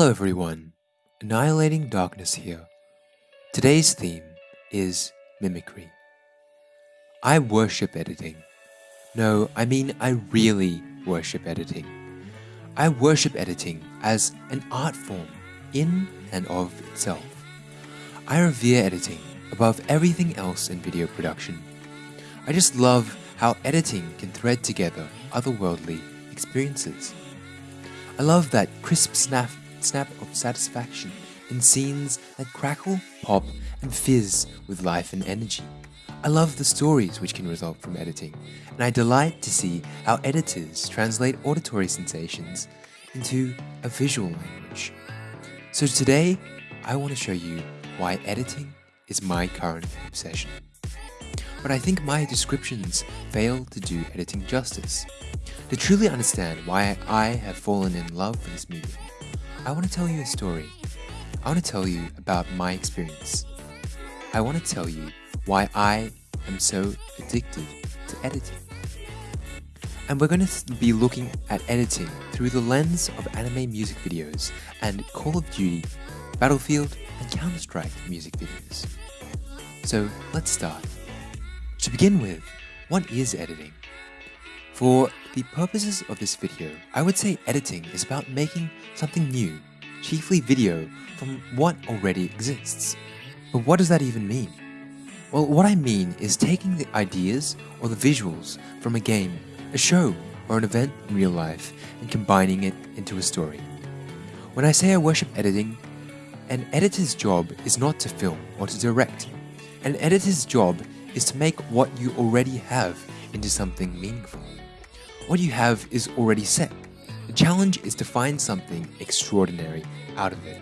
Hello everyone, Annihilating Darkness here. Today's theme is mimicry. I worship editing. No, I mean I really worship editing. I worship editing as an art form in and of itself. I revere editing above everything else in video production. I just love how editing can thread together otherworldly experiences. I love that crisp snap, snap of satisfaction in scenes that crackle, pop, and fizz with life and energy. I love the stories which can result from editing, and I delight to see how editors translate auditory sensations into a visual language. So today, I want to show you why editing is my current obsession. But I think my descriptions fail to do editing justice. To truly understand why I have fallen in love with this medium, I want to tell you a story. I want to tell you about my experience. I want to tell you why I am so addicted to editing. And we're going to be looking at editing through the lens of anime music videos and Call of Duty, Battlefield, and Counter-Strike music videos. So let's start. To begin with, what is editing? For the purposes of this video, I would say editing is about making something new, chiefly video, from what already exists. But what does that even mean? Well, what I mean is taking the ideas or the visuals from a game, a show, or an event in real life and combining it into a story. When I say I worship editing, an editor's job is not to film or to direct. An editor's job is to make what you already have into something meaningful. What you have is already set. The challenge is to find something extraordinary out of it.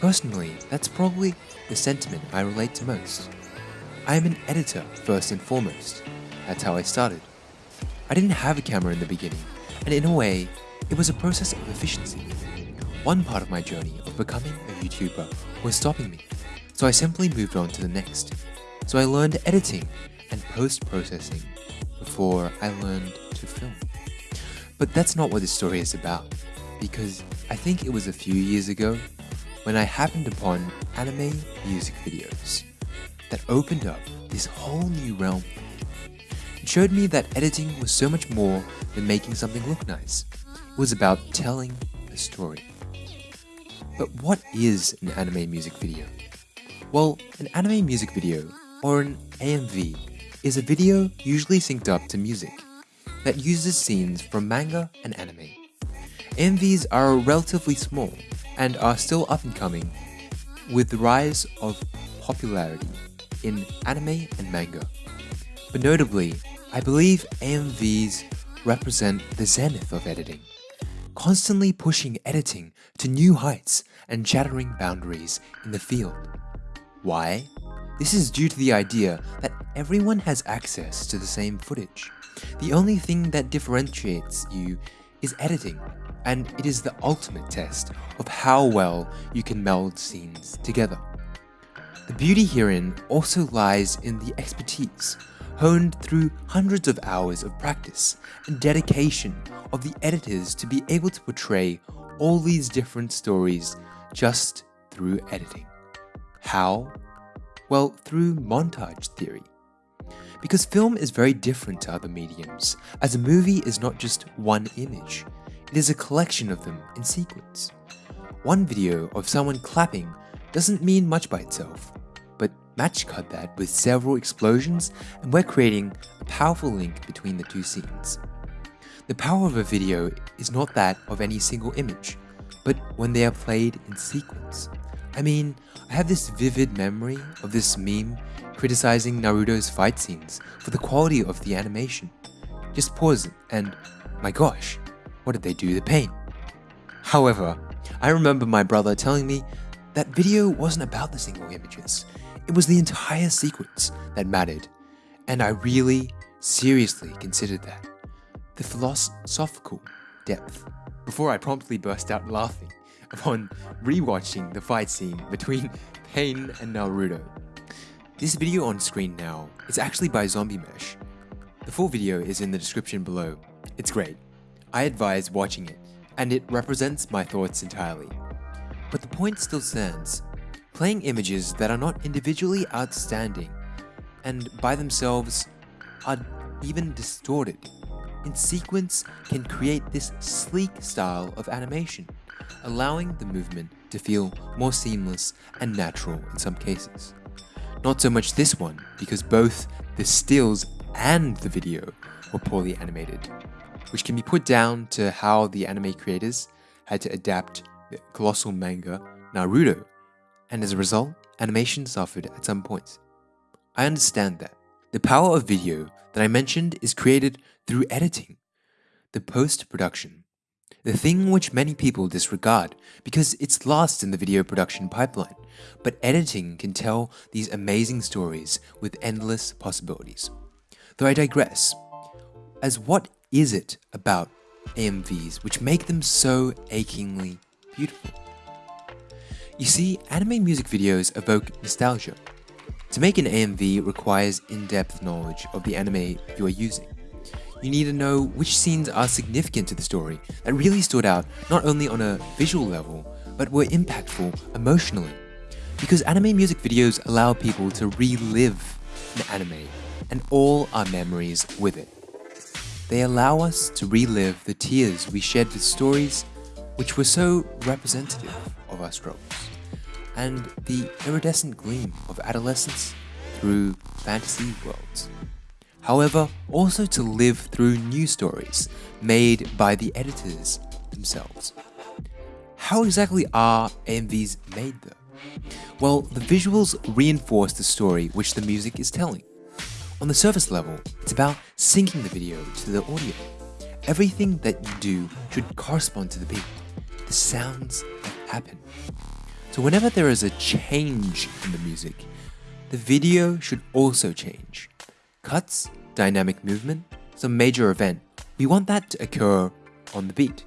Personally, that's probably the sentiment I relate to most. I am an editor first and foremost. That's how I started. I didn't have a camera in the beginning, and in a way, it was a process of efficiency. One part of my journey of becoming a YouTuber was stopping me, so I simply moved on to the next. So I learned editing and post-processing before I learned to film. But that's not what this story is about, because I think it was a few years ago when I happened upon anime music videos that opened up this whole new realm. It showed me that editing was so much more than making something look nice. It was about telling a story. But what is an anime music video? Well, an anime music video, or an AMV, is a video usually synced up to music that uses scenes from manga and anime. AMVs are relatively small and are still up and coming with the rise of popularity in anime and manga. But notably, I believe AMVs represent the zenith of editing, constantly pushing editing to new heights and shattering boundaries in the field. Why? This is due to the idea that everyone has access to the same footage. The only thing that differentiates you is editing, and it is the ultimate test of how well you can meld scenes together. The beauty herein also lies in the expertise, honed through hundreds of hours of practice and dedication of the editors to be able to portray all these different stories just through editing. How? Well, through montage theory. Because film is very different to other mediums, as a movie is not just one image, it is a collection of them in sequence. One video of someone clapping doesn't mean much by itself, but match cut that with several explosions and we're creating a powerful link between the two scenes. The power of a video is not that of any single image, but when they are played in sequence. I mean, I have this vivid memory of this meme criticizing Naruto's fight scenes for the quality of the animation. Just pause it and, my gosh, what did they do to the paint? However, I remember my brother telling me that video wasn't about the single images, it was the entire sequence that mattered, and I really, seriously considered that. The philosophical depth, before I promptly burst out laughing upon rewatching the fight scene between Pain and Naruto. This video on screen now is actually by Zombie Mesh. The full video is in the description below. It's great. I advise watching it, and it represents my thoughts entirely. But the point still stands. Playing images that are not individually outstanding and by themselves are even distorted in sequence can create this sleek style of animation, allowing the movement to feel more seamless and natural in some cases. Not so much this one, because both the stills and the video were poorly animated, which can be put down to how the anime creators had to adapt the colossal manga Naruto, and as a result, animation suffered at some points. I understand that. The power of video that I mentioned is created through editing, the post-production, the thing which many people disregard because it's lost in the video production pipeline, but editing can tell these amazing stories with endless possibilities. Though I digress, as what is it about AMVs which make them so achingly beautiful? You see, anime music videos evoke nostalgia, to make an AMV requires in-depth knowledge of the anime you are using. You need to know which scenes are significant to the story that really stood out not only on a visual level, but were impactful emotionally. Because anime music videos allow people to relive an anime and all our memories with it. They allow us to relive the tears we shed with stories which were so representative of our struggles and the iridescent gleam of adolescence through fantasy worlds. However, also to live through new stories made by the editors themselves. How exactly are AMVs made though? Well, the visuals reinforce the story which the music is telling. On the surface level, it's about syncing the video to the audio. Everything that you do should correspond to the beat, the sounds that happen. So whenever there is a change in the music, the video should also change. Cuts, dynamic movement, some major event, we want that to occur on the beat.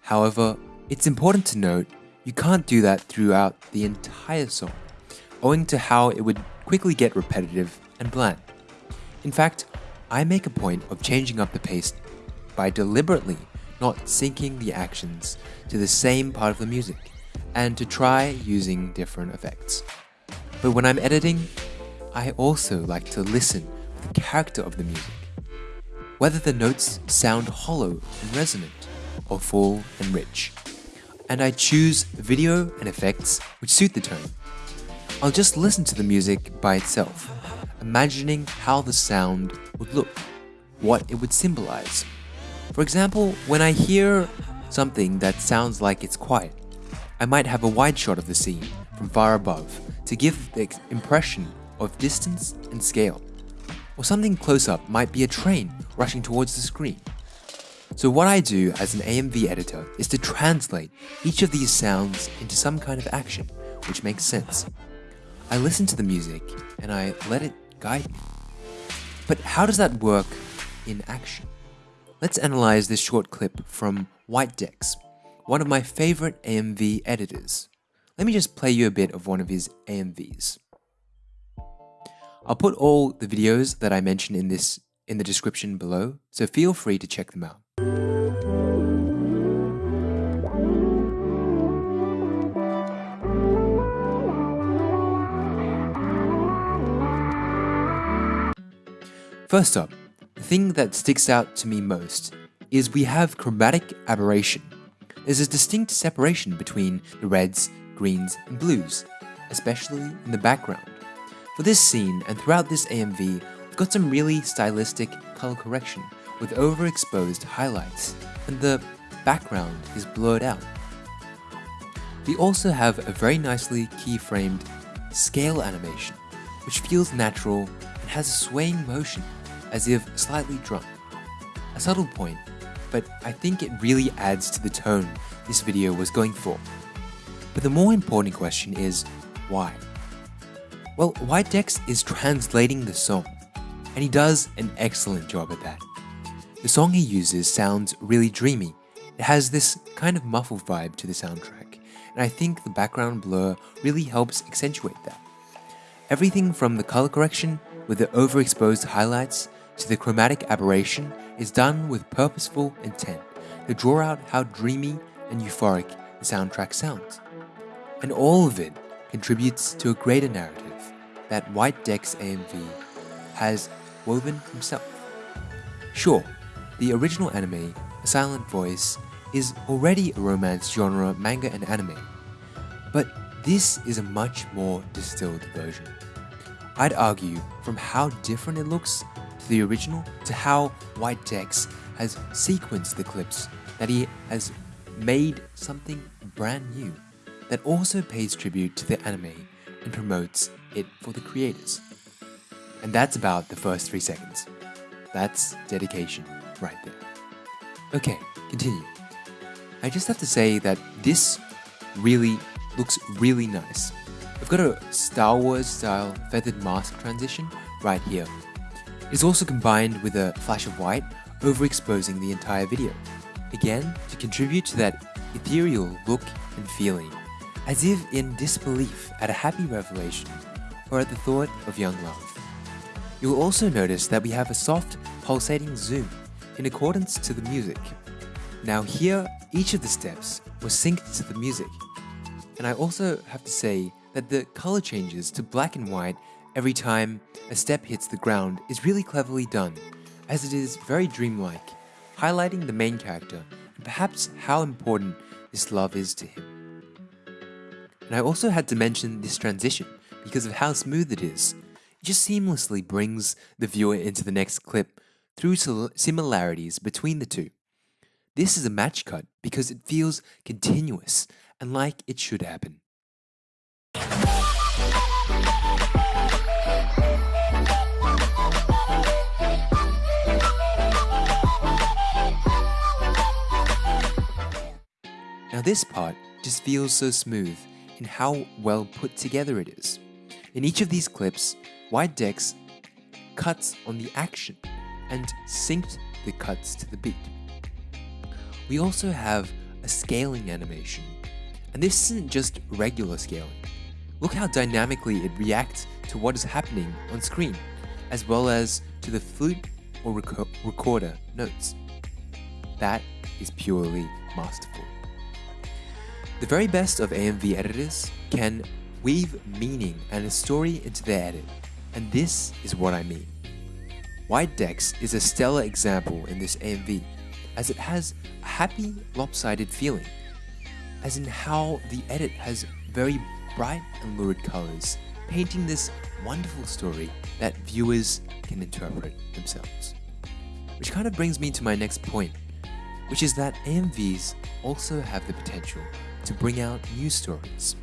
However, it's important to note you can't do that throughout the entire song, owing to how it would quickly get repetitive and bland. In fact, I make a point of changing up the pace by deliberately not syncing the actions to the same part of the music and to try using different effects. But when I'm editing, I also like to listen character of the music, whether the notes sound hollow and resonant, or full and rich. And I choose video and effects which suit the tone. I'll just listen to the music by itself, imagining how the sound would look, what it would symbolize. For example, when I hear something that sounds like it's quiet, I might have a wide shot of the scene from far above to give the impression of distance and scale. Or something close up might be a train rushing towards the screen. So what I do as an AMV editor is to translate each of these sounds into some kind of action which makes sense. I listen to the music and I let it guide me. But how does that work in action? Let's analyze this short clip from White Dex one of my favorite AMV editors. Let me just play you a bit of one of his AMVs. I'll put all the videos that I mention in this in the description below, so feel free to check them out. First up, the thing that sticks out to me most is we have chromatic aberration there's a distinct separation between the reds, greens, and blues, especially in the background. For this scene and throughout this AMV, we've got some really stylistic color correction with overexposed highlights, and the background is blurred out. We also have a very nicely keyframed scale animation, which feels natural and has a swaying motion, as if slightly drunk. A subtle point but I think it really adds to the tone this video was going for. But the more important question is, why? Well, White Dex is translating the song, and he does an excellent job at that. The song he uses sounds really dreamy. It has this kind of muffled vibe to the soundtrack, and I think the background blur really helps accentuate that. Everything from the color correction with the overexposed highlights to the chromatic aberration is done with purposeful intent to draw out how dreamy and euphoric the soundtrack sounds. And all of it contributes to a greater narrative that White Dex AMV has woven himself. Sure, the original anime, A Silent Voice, is already a romance genre manga and anime, but this is a much more distilled version. I'd argue from how different it looks to the original to how White Dex has sequenced the clips that he has made something brand new that also pays tribute to the anime and promotes it for the creators. And that's about the first three seconds. That's dedication right there. Okay, continue. I just have to say that this really looks really nice. I've got a Star Wars style feathered mask transition right here. It's also combined with a flash of white overexposing the entire video. Again, to contribute to that ethereal look and feeling, as if in disbelief at a happy revelation or at the thought of young love. You'll also notice that we have a soft, pulsating zoom in accordance to the music. Now here, each of the steps was synced to the music. And I also have to say that the color changes to black and white every time a step hits the ground is really cleverly done, as it is very dreamlike, highlighting the main character and perhaps how important this love is to him. And I also had to mention this transition because of how smooth it is. It just seamlessly brings the viewer into the next clip through similarities between the two. This is a match cut because it feels continuous and like it should happen. Now this part just feels so smooth in how well put together it is. In each of these clips, White Dex cuts on the action and synced the cuts to the beat. We also have a scaling animation, and this isn't just regular scaling. Look how dynamically it reacts to what is happening on screen, as well as to the flute or rec recorder notes. That is purely masterful. The very best of AMV editors can weave meaning and a story into their edit, and this is what I mean. White Dex is a stellar example in this AMV, as it has a happy, lopsided feeling, as in how the edit has very bright and lurid colors, painting this wonderful story that viewers can interpret themselves. Which kind of brings me to my next point, which is that AMVs also have the potential to bring out new stories.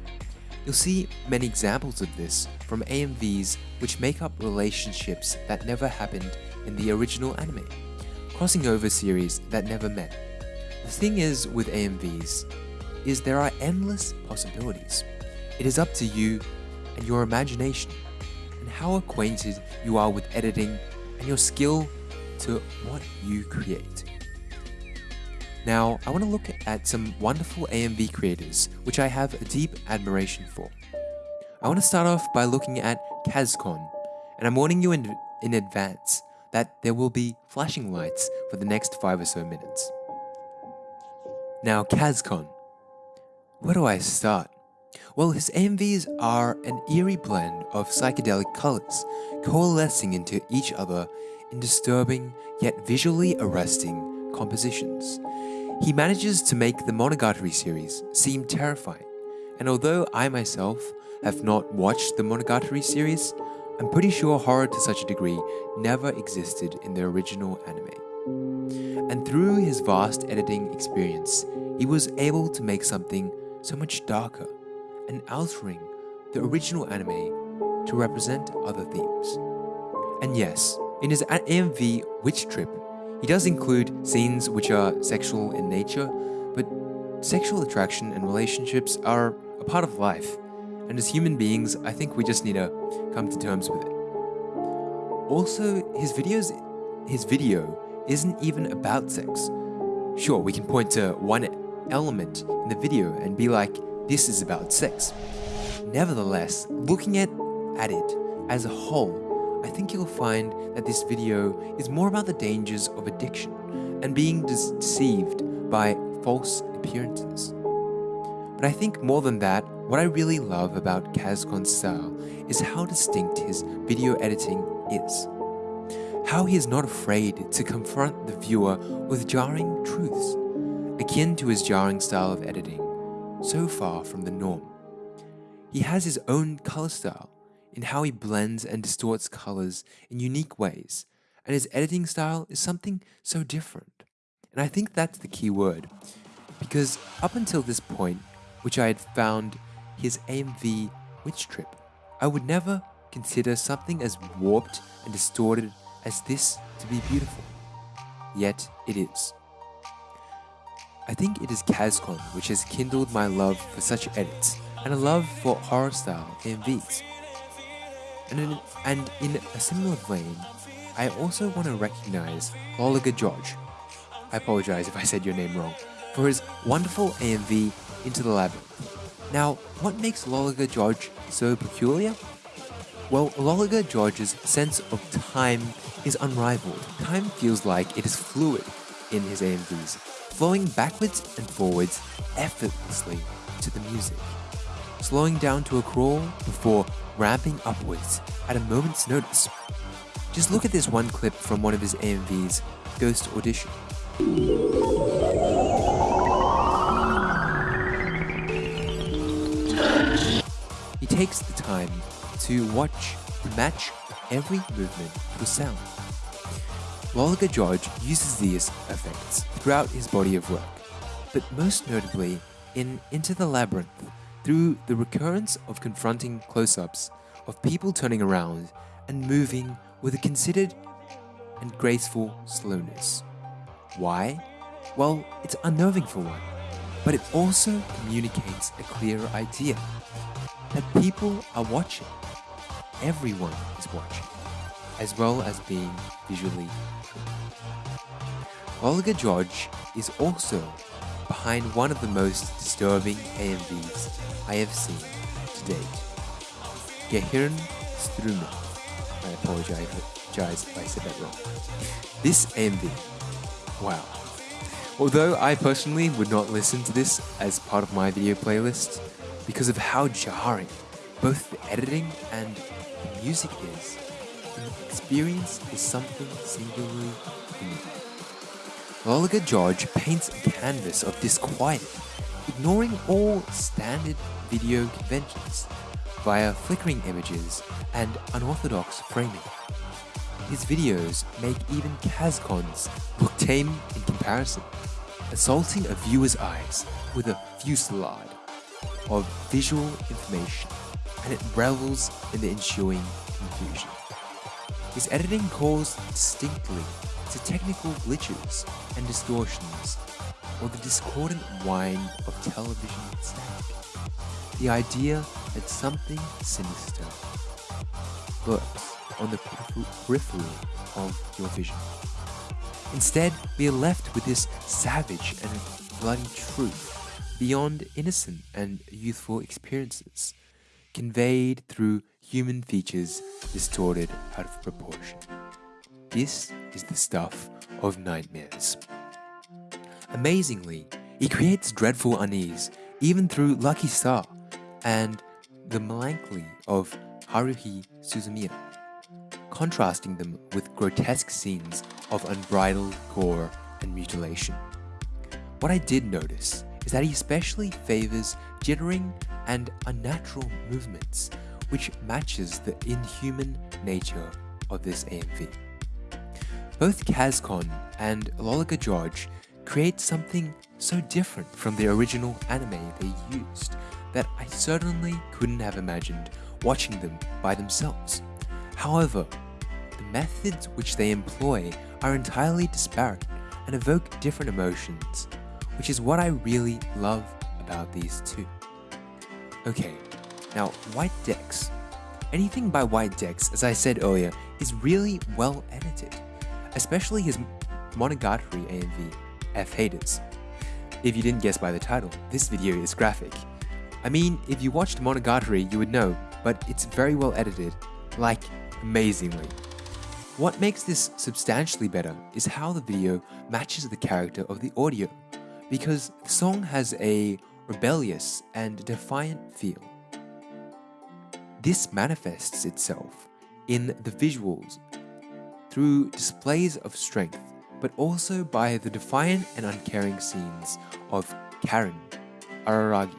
You'll see many examples of this from AMVs which make up relationships that never happened in the original anime, crossing over series that never met. The thing is with AMVs is there are endless possibilities. It is up to you and your imagination and how acquainted you are with editing and your skill to what you create. Now, I want to look at some wonderful AMV creators, which I have a deep admiration for. I want to start off by looking at Kazcon, and I'm warning you in, in advance that there will be flashing lights for the next 5 or so minutes. Now, Kazcon. Where do I start? Well, his AMVs are an eerie blend of psychedelic colors, coalescing into each other in disturbing yet visually arresting compositions. He manages to make the Monogatari series seem terrifying, and although I myself have not watched the Monogatari series, I'm pretty sure horror to such a degree never existed in the original anime. And through his vast editing experience, he was able to make something so much darker and altering the original anime to represent other themes. And yes, in his AMV Witch Trip, he does include scenes which are sexual in nature, but sexual attraction and relationships are a part of life, and as human beings, I think we just need to come to terms with it. Also, his videos, his video isn't even about sex. Sure, we can point to one element in the video and be like, this is about sex. Nevertheless, looking at, at it as a whole, I think you'll find that this video is more about the dangers of addiction and being deceived by false appearances. But I think more than that, what I really love about Kazkon's style is how distinct his video editing is. How he is not afraid to confront the viewer with jarring truths, akin to his jarring style of editing, so far from the norm. He has his own color style in how he blends and distorts colors in unique ways, and his editing style is something so different. And I think that's the key word, because up until this point, which I had found his AMV Witch Trip, I would never consider something as warped and distorted as this to be beautiful. Yet it is. I think it is Kazkon which has kindled my love for such edits and a love for horror style AMVs. And in, and in a similar vein, I also want to recognize Loliga George. I apologize if I said your name wrong, for his wonderful AMV Into the Labyrinth. Now, what makes Loliga George so peculiar? Well, Loliga George's sense of time is unrivaled. Time feels like it is fluid in his AMVs, flowing backwards and forwards effortlessly to the music slowing down to a crawl before ramping upwards at a moment's notice. Just look at this one clip from one of his AMVs, Ghost Audition. He takes the time to watch and match every movement to a sound. Loliga George uses these effects throughout his body of work, but most notably in Into the Labyrinth, through the recurrence of confronting close ups of people turning around and moving with a considered and graceful slowness. Why? Well, it's unnerving for one, but it also communicates a clear idea that people are watching. Everyone is watching, as well as being visually Olga George is also behind one of the most disturbing AMVs I have seen to date. Gehirn Strumen. I apologize if I said that wrong. This AMV. Wow. Although I personally would not listen to this as part of my video playlist because of how jarring both the editing and the music is, the experience is something singularly unique. Loliga George paints a canvas of disquiet, ignoring all standard video conventions via flickering images and unorthodox framing. His videos make even Kazkon's look tame in comparison, assaulting a viewer's eyes with a fusillade of visual information, and it revels in the ensuing confusion. His editing calls distinctly to technical glitches and distortions, or the discordant whine of television static. The idea that something sinister lurks on the periphery of your vision. Instead, we are left with this savage and bloody truth beyond innocent and youthful experiences, conveyed through human features distorted out of proportion. This is the stuff of nightmares. Amazingly, he creates dreadful unease even through Lucky Star and the melancholy of Haruhi Suzumiya, contrasting them with grotesque scenes of unbridled gore and mutilation. What I did notice is that he especially favors jittering and unnatural movements, which matches the inhuman nature of this AMV. Both Kazkon and Loliga George create something so different from the original anime they used that I certainly couldn't have imagined watching them by themselves. However, the methods which they employ are entirely disparate and evoke different emotions, which is what I really love about these two. Okay, now White Dex. Anything by White Dex, as I said earlier, is really well edited especially his Monogatari AMV, F Haters. If you didn't guess by the title, this video is graphic. I mean, if you watched Monogatari, you would know, but it's very well edited, like amazingly. What makes this substantially better is how the video matches the character of the audio, because the song has a rebellious, and defiant feel. This manifests itself in the visuals through displays of strength, but also by the defiant and uncaring scenes of Karen, Araragi.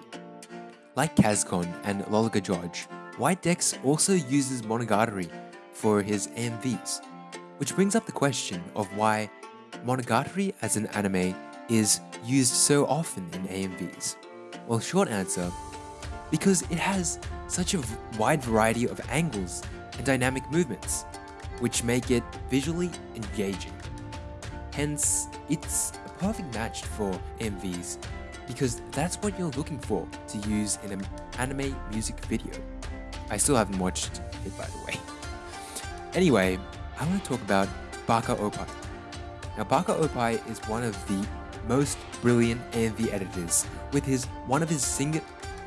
Like Kazcon and Loliga George, White Dex also uses Monogatari for his AMVs, which brings up the question of why Monogatari as an anime is used so often in AMVs. Well, short answer, because it has such a wide variety of angles and dynamic movements, which make it visually engaging. Hence, it's a perfect match for MVs because that's what you're looking for to use in an anime music video. I still haven't watched it by the way. Anyway, I want to talk about Baka Oppai. Now Baka Oppai is one of the most brilliant AMV editors with his one of his sing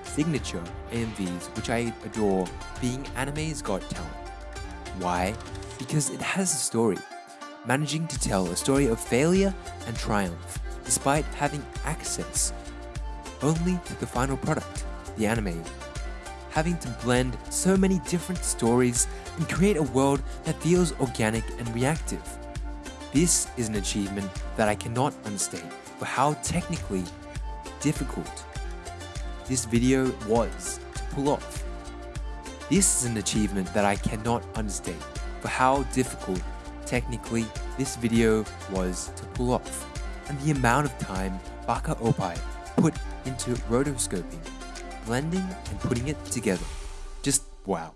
signature AMVs which I adore being Anime's Got Talent. Why? Because it has a story, managing to tell a story of failure and triumph despite having access only to the final product, the anime. Having to blend so many different stories and create a world that feels organic and reactive. This is an achievement that I cannot understate for how technically difficult this video was to pull off. This is an achievement that I cannot understate for how difficult technically this video was to pull off and the amount of time Baka Oppai put into rotoscoping, blending and putting it together. Just wow.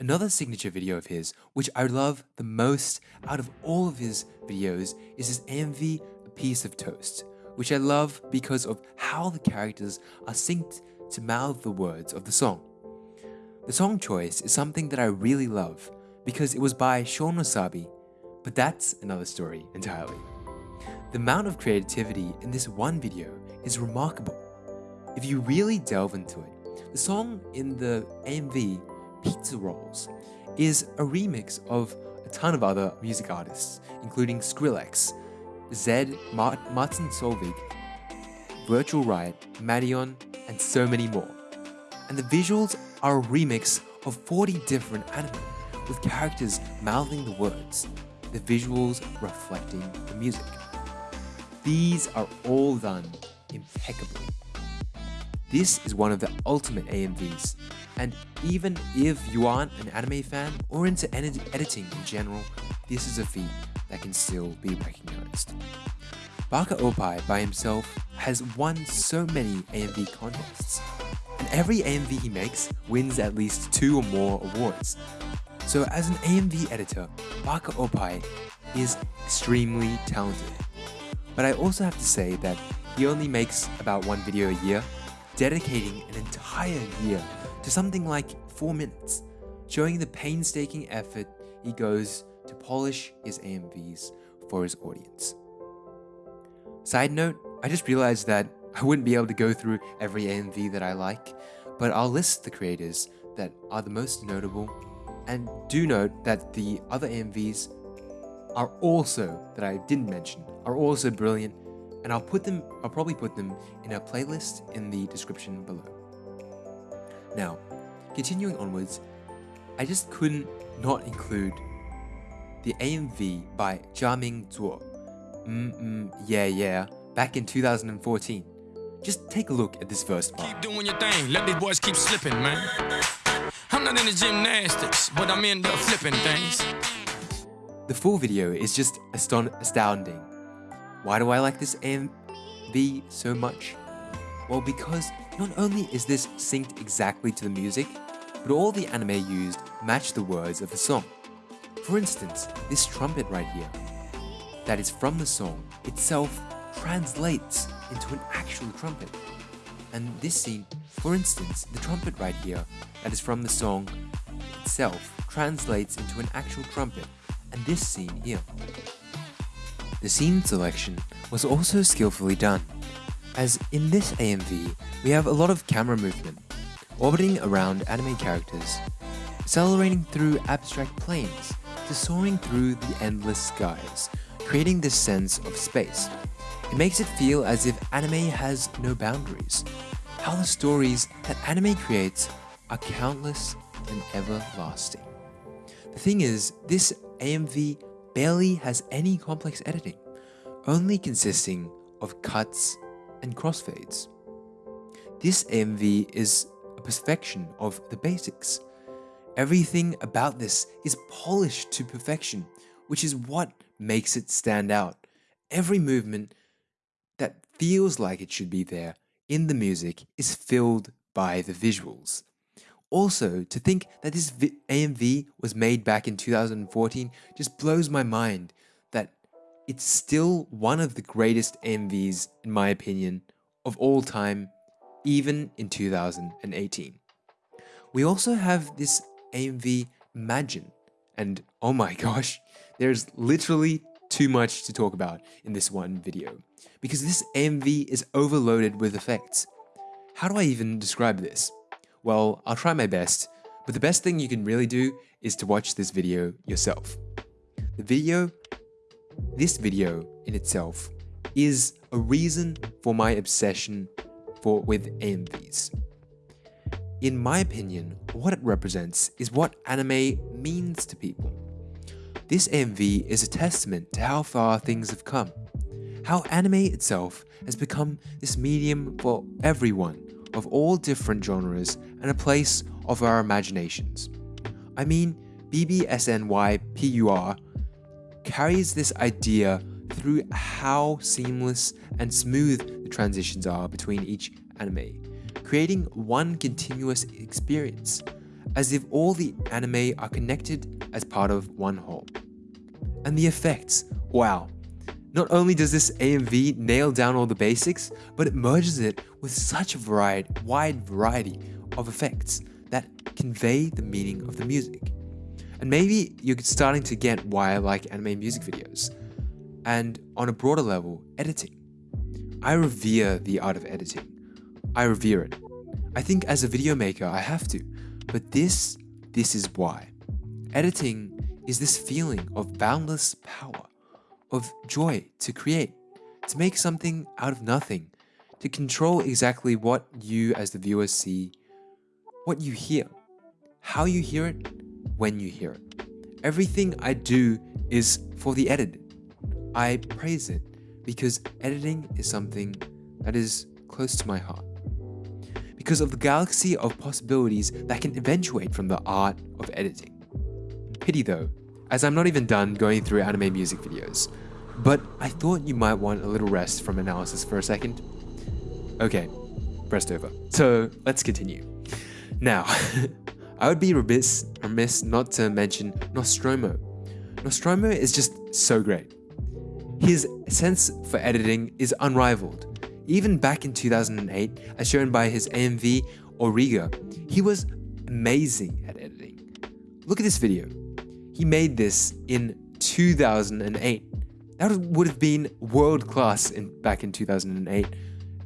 Another signature video of his, which I love the most out of all of his videos, is his AMV A Piece of Toast, which I love because of how the characters are synced to mouth the words of the song. The song choice is something that I really love because it was by Shawn Wasabi, but that's another story entirely. The amount of creativity in this one video is remarkable. If you really delve into it, the song in the AMV, Pizza Rolls, is a remix of a ton of other music artists, including Skrillex, Zedd, Mart Martin Solveig, Virtual Riot, Madeon, and so many more. And the visuals are a remix of 40 different anime, with characters mouthing the words, the visuals reflecting the music. These are all done impeccably. This is one of the ultimate AMVs, and even if you aren't an anime fan or into ed editing in general, this is a feat that can still be recognized. Baka Oppai by himself has won so many AMV contests, and every AMV he makes wins at least two or more awards. So as an AMV editor, Baka Oppai is extremely talented. But I also have to say that he only makes about one video a year, dedicating an entire year to something like 4 minutes, showing the painstaking effort he goes to polish his AMVs for his audience. Side note, I just realized that I wouldn't be able to go through every AMV that I like, but I'll list the creators that are the most notable, and do note that the other AMVs are also, that I didn't mention, are also brilliant and I'll put them, I'll probably put them in a playlist in the description below. Now, continuing onwards, I just couldn't not include the AMV by Jiaming Zuo, mm mm yeah yeah, back in 2014. Just take a look at this verse part. Keep doing your thing, let these boys keep slipping, man. I'm not into gymnastics, but I'm into flipping things. The full video is just astounding why do I like this AMV so much? Well, because not only is this synced exactly to the music, but all the anime used match the words of the song. For instance, this trumpet right here, that is from the song itself translates into an actual trumpet. And this scene, for instance, the trumpet right here, that is from the song itself translates into an actual trumpet. And this scene here the scene selection was also skillfully done, as in this AMV we have a lot of camera movement, orbiting around anime characters, accelerating through abstract planes, to soaring through the endless skies, creating this sense of space. It makes it feel as if anime has no boundaries. How the stories that anime creates are countless and everlasting. The thing is, this AMV barely has any complex editing, only consisting of cuts and crossfades. This AMV is a perfection of the basics. Everything about this is polished to perfection, which is what makes it stand out. Every movement that feels like it should be there in the music is filled by the visuals. Also, to think that this AMV was made back in 2014 just blows my mind that it's still one of the greatest AMVs, in my opinion, of all time, even in 2018. We also have this AMV Imagine, and oh my gosh, there's literally too much to talk about in this one video, because this MV is overloaded with effects. How do I even describe this? Well, I'll try my best, but the best thing you can really do is to watch this video yourself. The video, this video in itself, is a reason for my obsession for with AMVs. In my opinion, what it represents is what anime means to people. This AMV is a testament to how far things have come, how anime itself has become this medium for everyone of all different genres and a place of our imaginations. I mean, BBSNYPUR carries this idea through how seamless and smooth the transitions are between each anime, creating one continuous experience, as if all the anime are connected as part of one whole. And the effects, wow, not only does this AMV nail down all the basics, but it merges it with such a variety, wide variety of effects that convey the meaning of the music. And maybe you're starting to get why I like anime music videos. And on a broader level, editing. I revere the art of editing. I revere it. I think as a video maker, I have to. But this, this is why. Editing is this feeling of boundless power of joy to create, to make something out of nothing, to control exactly what you as the viewer see, what you hear, how you hear it, when you hear it. Everything I do is for the edited. I praise it because editing is something that is close to my heart. Because of the galaxy of possibilities that can eventuate from the art of editing. Pity though, as I'm not even done going through anime music videos. But I thought you might want a little rest from analysis for a second. Okay, rest over. So let's continue. Now, I would be remiss, remiss not to mention Nostromo. Nostromo is just so great. His sense for editing is unrivaled. Even back in 2008, as shown by his AMV Origa, he was amazing at editing. Look at this video. He made this in 2008. That would have been world class in, back in 2008.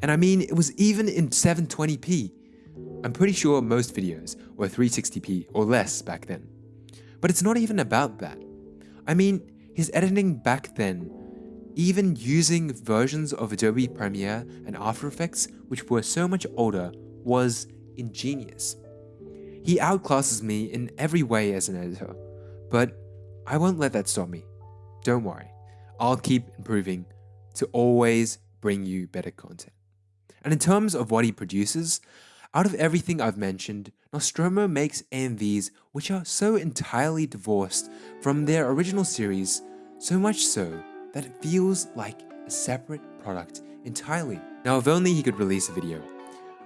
And I mean, it was even in 720p. I'm pretty sure most videos were 360p or less back then. But it's not even about that. I mean, his editing back then, even using versions of Adobe Premiere and After Effects, which were so much older, was ingenious. He outclasses me in every way as an editor, but I won't let that stop me. Don't worry. I'll keep improving to always bring you better content. And in terms of what he produces, out of everything I've mentioned, Nostromo makes AMVs which are so entirely divorced from their original series, so much so that it feels like a separate product entirely. Now if only he could release a video.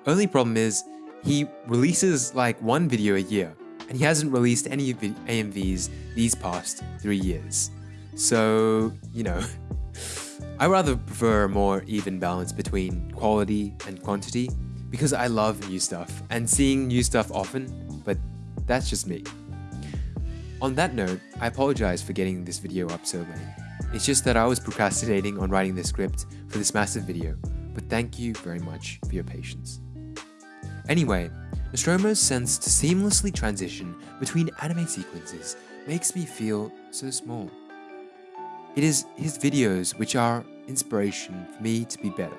Only problem is, he releases like one video a year, and he hasn't released any AMVs these past three years. So, you know, I rather prefer a more even balance between quality and quantity because I love new stuff and seeing new stuff often, but that's just me. On that note, I apologize for getting this video up so late. It's just that I was procrastinating on writing the script for this massive video, but thank you very much for your patience. Anyway, Nostromo's sense to seamlessly transition between anime sequences makes me feel so small. It is his videos which are inspiration for me to be better.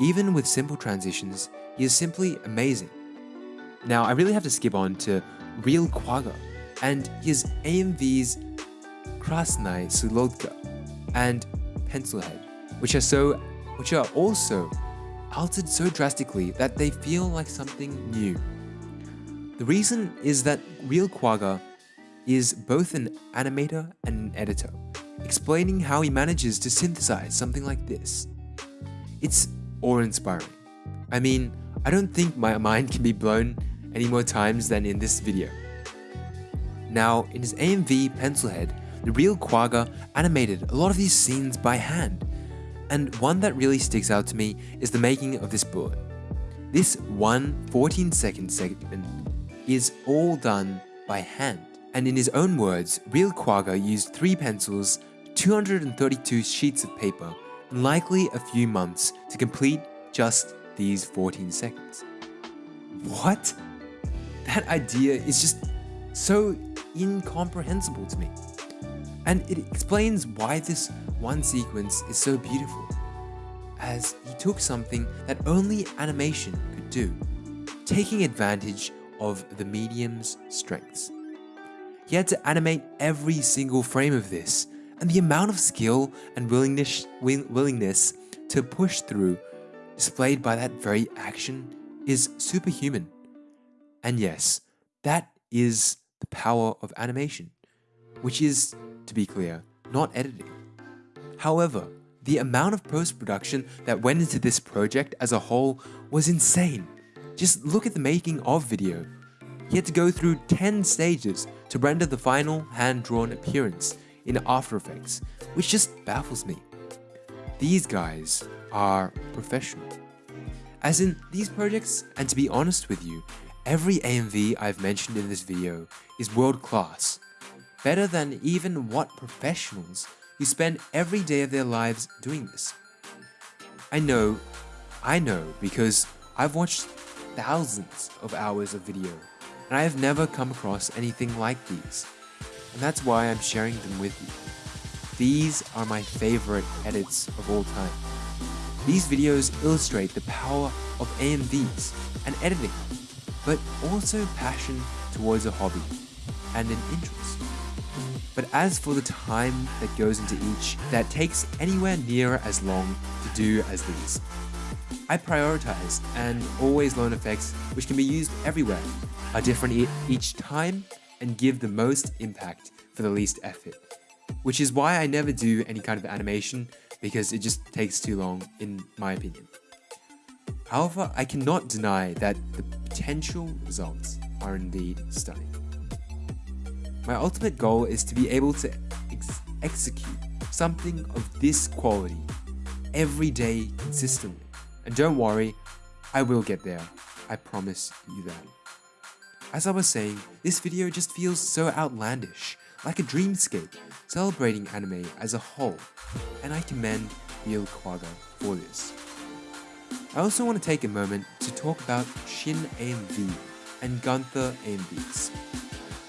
Even with simple transitions, he is simply amazing. Now, I really have to skip on to Real Quagga and his AMVs Krasnaya Solodka and Pencilhead, which are so which are also altered so drastically that they feel like something new. The reason is that Real Quagga is both an animator and an editor, explaining how he manages to synthesize something like this. It's awe-inspiring. I mean, I don't think my mind can be blown any more times than in this video. Now, in his AMV Pencilhead, the real Quagga animated a lot of these scenes by hand, and one that really sticks out to me is the making of this bullet. This one 14 second segment is all done by hand, and in his own words, real Quagga used 3 pencils, 232 sheets of paper, and likely a few months to complete just these 14 seconds. What? That idea is just so incomprehensible to me. And it explains why this one sequence is so beautiful, as he took something that only animation could do, taking advantage of the medium's strengths. He had to animate every single frame of this, and the amount of skill and willingness, willingness to push through displayed by that very action is superhuman. And yes, that is the power of animation, which is, to be clear, not editing. However, the amount of post-production that went into this project as a whole was insane. Just look at the making of video. He had to go through 10 stages to render the final hand-drawn appearance in After Effects, which just baffles me. These guys are professional. As in, these projects, and to be honest with you, every AMV I've mentioned in this video is world class. Better than even what professionals who spend every day of their lives doing this. I know, I know because I've watched thousands of hours of video and I have never come across anything like these. And that's why I'm sharing them with you. These are my favorite edits of all time. These videos illustrate the power of AMVs and editing, but also passion towards a hobby and an interest. But as for the time that goes into each, that takes anywhere near as long to do as these. I prioritize and always learn effects which can be used everywhere, are different each time, and give the most impact for the least effort. Which is why I never do any kind of animation because it just takes too long in my opinion. However, I cannot deny that the potential results are indeed stunning. My ultimate goal is to be able to ex execute something of this quality every day consistently. And don't worry, I will get there. I promise you that. As I was saying, this video just feels so outlandish, like a dreamscape, celebrating anime as a whole, and I commend Real Quagga for this. I also want to take a moment to talk about Shin AMV and Gunther AMVs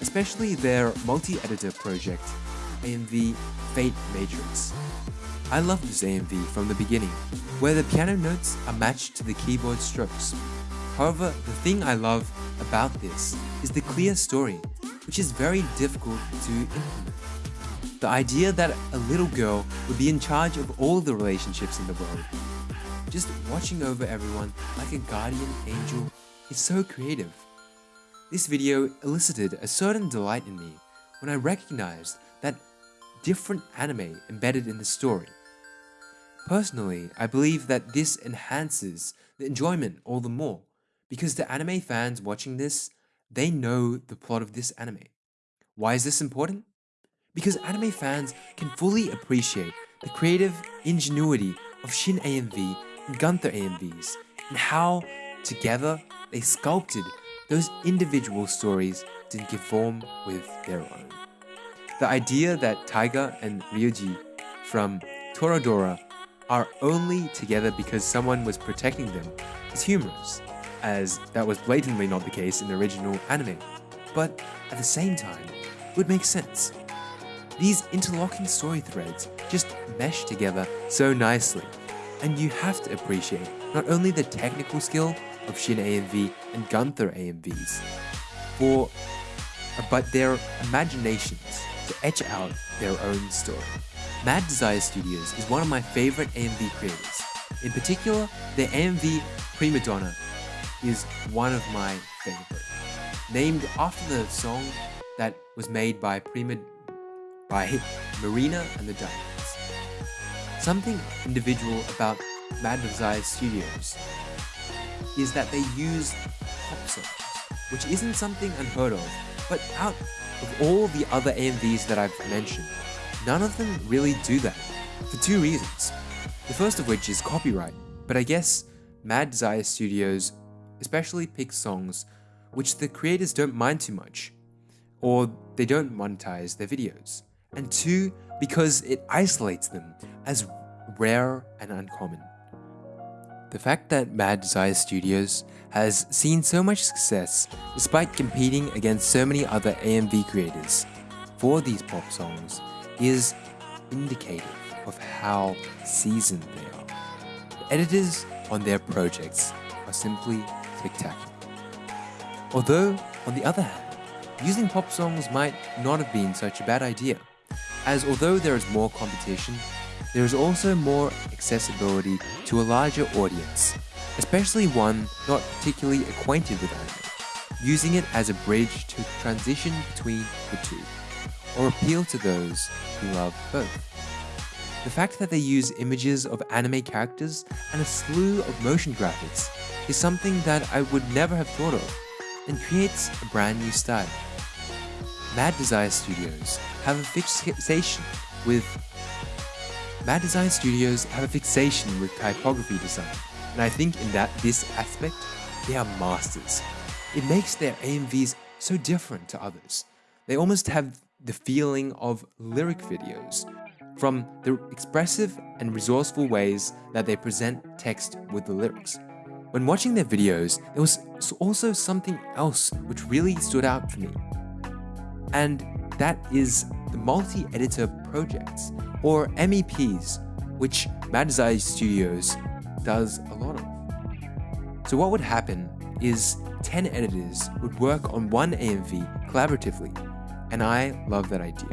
especially their multi-editor project, AMV Fate Matrix. I love this AMV from the beginning, where the piano notes are matched to the keyboard strokes. However, the thing I love about this is the clear story, which is very difficult to implement. The idea that a little girl would be in charge of all the relationships in the world, just watching over everyone like a guardian angel, is so creative. This video elicited a certain delight in me when I recognized that different anime embedded in the story. Personally, I believe that this enhances the enjoyment all the more because the anime fans watching this, they know the plot of this anime. Why is this important? Because anime fans can fully appreciate the creative ingenuity of Shin AMV and Gunther AMVs and how, together, they sculpted those individual stories didn't give form with their own. The idea that Taiga and Ryuji from Toradora are only together because someone was protecting them is humorous, as that was blatantly not the case in the original anime, but at the same time, it would make sense. These interlocking story threads just mesh together so nicely, and you have to appreciate not only the technical skill of Shin AMV and Gunther AMVs, for, but their imaginations to etch out their own story. Mad Desire Studios is one of my favorite AMV creators. In particular, their AMV Prima Donna is one of my favorite. Named after the song that was made by Prima by Marina and the Diamonds. Something individual about Mad Desire Studios is that they use pop songs, which isn't something unheard of, but out of all the other AMVs that I've mentioned, none of them really do that, for two reasons. The first of which is copyright, but I guess Mad Desire Studios especially pick songs which the creators don't mind too much, or they don't monetize their videos. And two, because it isolates them as rare and uncommon. The fact that Mad Desire Studios has seen so much success despite competing against so many other AMV creators for these pop songs is indicative of how seasoned they are. The editors on their projects are simply spectacular. Although, on the other hand, using pop songs might not have been such a bad idea, as although there is more competition, there is also more accessibility to a larger audience, especially one not particularly acquainted with anime, using it as a bridge to transition between the two, or appeal to those who love both. The fact that they use images of anime characters and a slew of motion graphics is something that I would never have thought of, and creates a brand new style. Mad Desire Studios have a fixation with Mad Desire Studios have a fixation with typography design, and I think in that this aspect, they are masters. It makes their AMVs so different to others. They almost have the feeling of lyric videos, from the expressive and resourceful ways that they present text with the lyrics. When watching their videos, there was also something else which really stood out for me. And that is the multi-editor projects, or MEPs, which Mad Studios does a lot of. So what would happen is 10 editors would work on one AMV collaboratively, and I love that idea.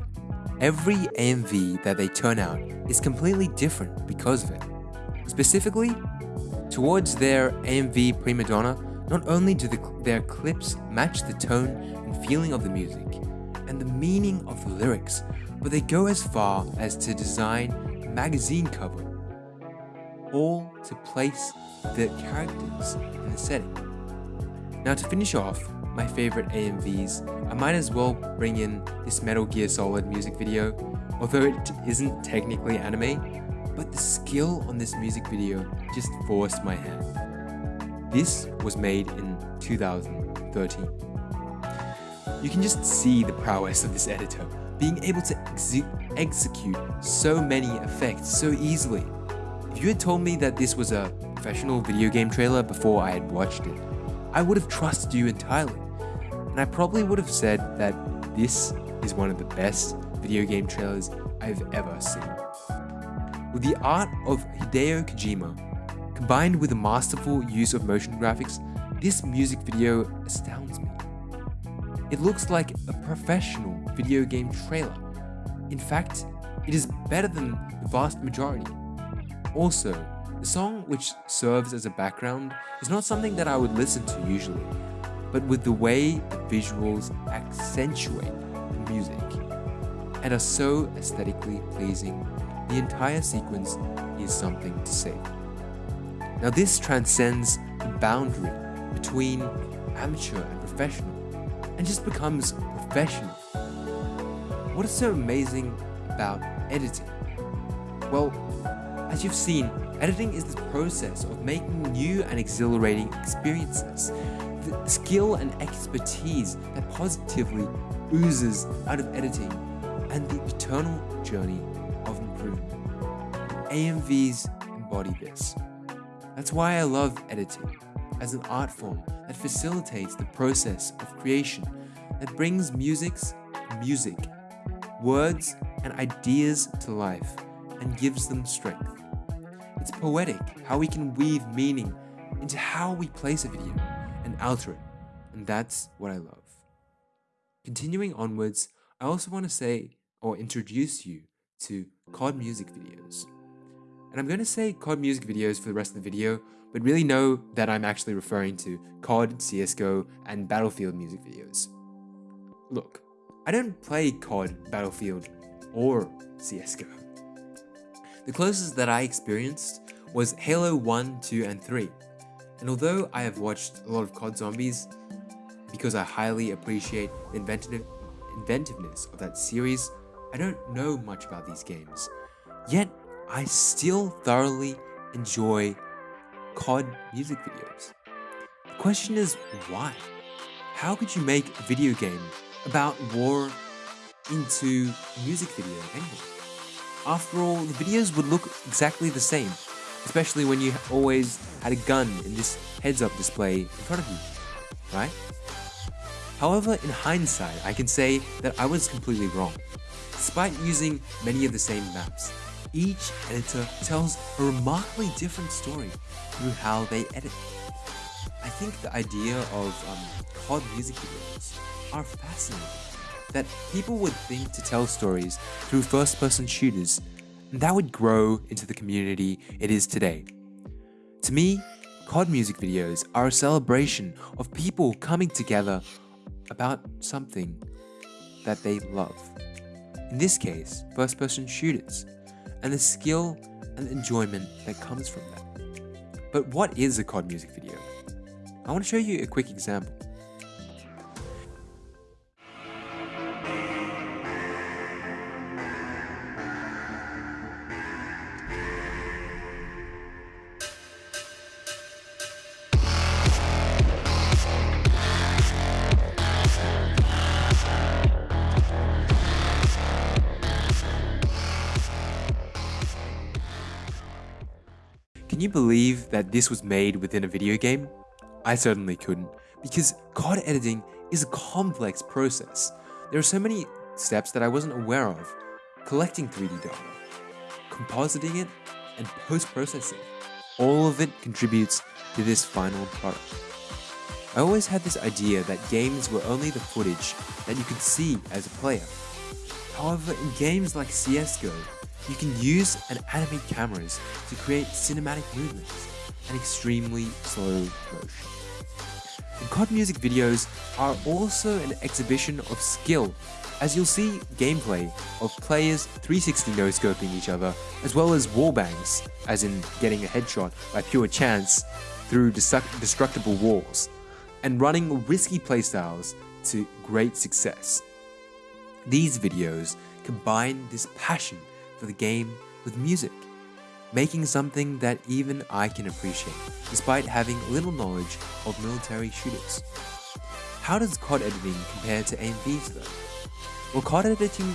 Every AMV that they turn out is completely different because of it. Specifically, towards their AMV Prima Donna, not only do the, their clips match the tone and feeling of the music and the meaning of the lyrics, but they go as far as to design magazine cover, all to place the characters in the setting. Now to finish off, my favorite AMVs, I might as well bring in this Metal Gear Solid music video, although it isn't technically anime, but the skill on this music video just forced my hand. This was made in 2013. You can just see the prowess of this editor, being able to ex execute so many effects so easily. If you had told me that this was a professional video game trailer before I had watched it, I would have trusted you entirely and I probably would have said that this is one of the best video game trailers I've ever seen. With the art of Hideo Kojima, combined with the masterful use of motion graphics, this music video astounds me. It looks like a professional video game trailer. In fact, it is better than the vast majority. Also, the song which serves as a background is not something that I would listen to usually, but with the way the visuals accentuate the music and are so aesthetically pleasing, the entire sequence is something to see. Now this transcends the boundary between amateur and professional and just becomes professional. What is so amazing about editing? Well, as you've seen, editing is the process of making new and exhilarating experiences the skill and expertise that positively oozes out of editing and the eternal journey of improvement. AMVs embody this. That's why I love editing as an art form that facilitates the process of creation that brings music's music words and ideas to life and gives them strength. It's poetic how we can weave meaning into how we place a video and alter it, and that's what I love. Continuing onwards, I also want to say or introduce you to COD music videos. And I'm going to say COD music videos for the rest of the video, but really know that I'm actually referring to COD, CSGO, and Battlefield music videos. Look, I don't play COD, Battlefield, or CSGO. The closest that I experienced was Halo 1, 2, and 3. And although I have watched a lot of COD Zombies, because I highly appreciate the inventive inventiveness of that series, I don't know much about these games. Yet, I still thoroughly enjoy COD music videos. The question is why? How could you make a video game about war into music video anyway? After all, the videos would look exactly the same, especially when you always had a gun in this heads-up display in front of you, right? However, in hindsight, I can say that I was completely wrong. Despite using many of the same maps, each editor tells a remarkably different story through how they edit. I think the idea of um, COD music videos are fascinating. That people would think to tell stories through first person shooters, and that would grow into the community it is today. To me, COD music videos are a celebration of people coming together about something that they love. In this case, first person shooters, and the skill and enjoyment that comes from that. But what is a COD music video? I want to show you a quick example. This was made within a video game? I certainly couldn't, because COD editing is a complex process. There are so many steps that I wasn't aware of. Collecting 3D data, compositing it, and post-processing. All of it contributes to this final product. I always had this idea that games were only the footage that you could see as a player. However, in games like CSGO, you can use and animate cameras to create cinematic movements and extremely slow motion. And COD music videos are also an exhibition of skill, as you'll see gameplay of players 360 no-scoping each other, as well as wallbangs, as in getting a headshot by pure chance through destructible walls, and running risky playstyles to great success. These videos combine this passion for the game with music, making something that even I can appreciate, despite having little knowledge of military shooters. How does COD editing compare to AMVs though? Well, COD editing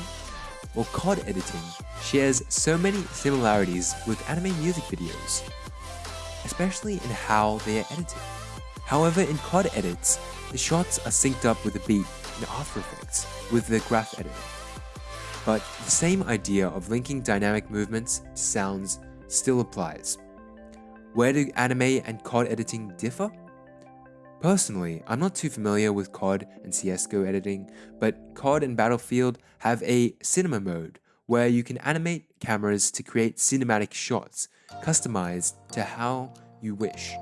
well, COD editing shares so many similarities with anime music videos, especially in how they are edited. However, in COD edits, the shots are synced up with the beat in After Effects with the graph editor. But the same idea of linking dynamic movements to sounds still applies. Where do anime and COD editing differ? Personally, I'm not too familiar with COD and CSGO editing, but COD and Battlefield have a cinema mode where you can animate cameras to create cinematic shots, customized to how you wish.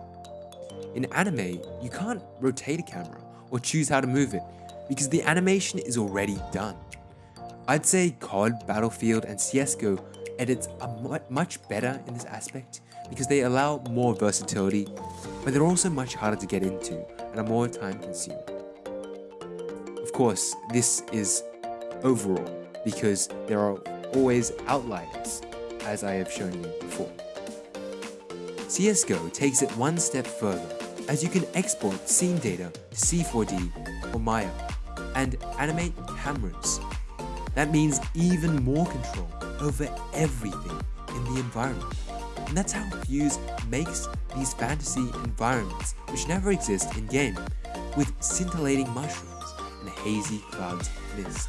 In anime, you can't rotate a camera or choose how to move it because the animation is already done. I'd say COD, Battlefield, and CSGO edits are much better in this aspect because they allow more versatility, but they're also much harder to get into and are more time consuming. Of course, this is overall because there are always outliers, as I have shown you before. CSGO takes it one step further as you can export scene data to C4D or Maya and animate cameras that means even more control over everything in the environment. And that's how Fuse makes these fantasy environments, which never exist in game, with scintillating mushrooms, and hazy clouds mist.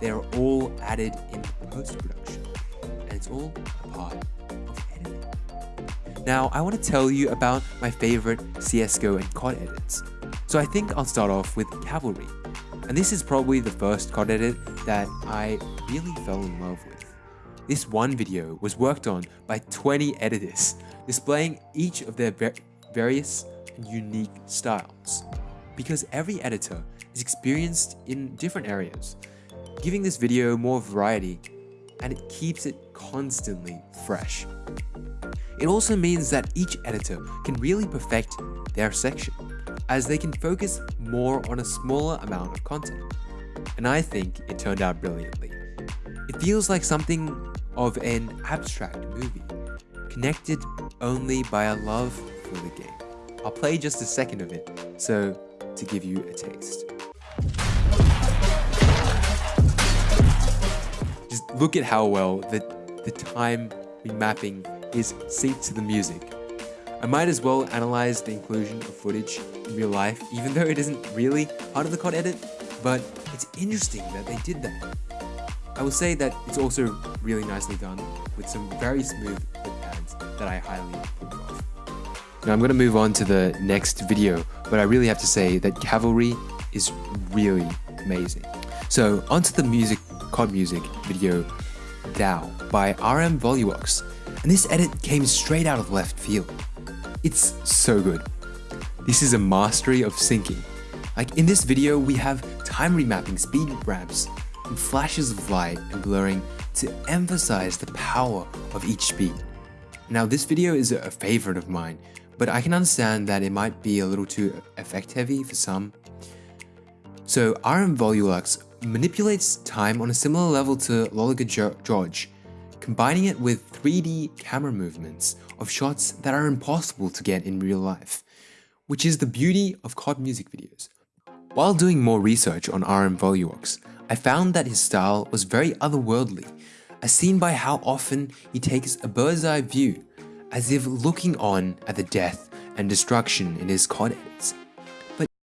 They are all added in post-production, and it's all a part of editing. Now, I want to tell you about my favorite CSGO and COD edits. So I think I'll start off with Cavalry. And this is probably the first COD edit that I really fell in love with. This one video was worked on by 20 editors, displaying each of their ver various and unique styles. Because every editor is experienced in different areas, giving this video more variety and it keeps it constantly fresh. It also means that each editor can really perfect their section, as they can focus more on a smaller amount of content. And I think it turned out brilliantly. It feels like something of an abstract movie, connected only by a love for the game. I'll play just a second of it, so to give you a taste. Just look at how well the, the time remapping is synced to the music. I might as well analyze the inclusion of footage in real life, even though it isn't really part of the COD edit, but it's interesting that they did that. I will say that it's also really nicely done with some very smooth pads that I highly approve of. Now I'm going to move on to the next video, but I really have to say that Cavalry is really amazing. So onto the music, COD music video Thou by RM Voluox, and this edit came straight out of left field. It's so good. This is a mastery of syncing. Like in this video, we have time remapping speed ramps and flashes of light and blurring to emphasize the power of each speed. Now this video is a favorite of mine, but I can understand that it might be a little too effect heavy for some. So RM Volulux manipulates time on a similar level to Loliga George, combining it with 3D camera movements of shots that are impossible to get in real life, which is the beauty of COD music videos. While doing more research on RM Volulux, I found that his style was very otherworldly, as seen by how often he takes a bird's eye view, as if looking on at the death and destruction in his edits.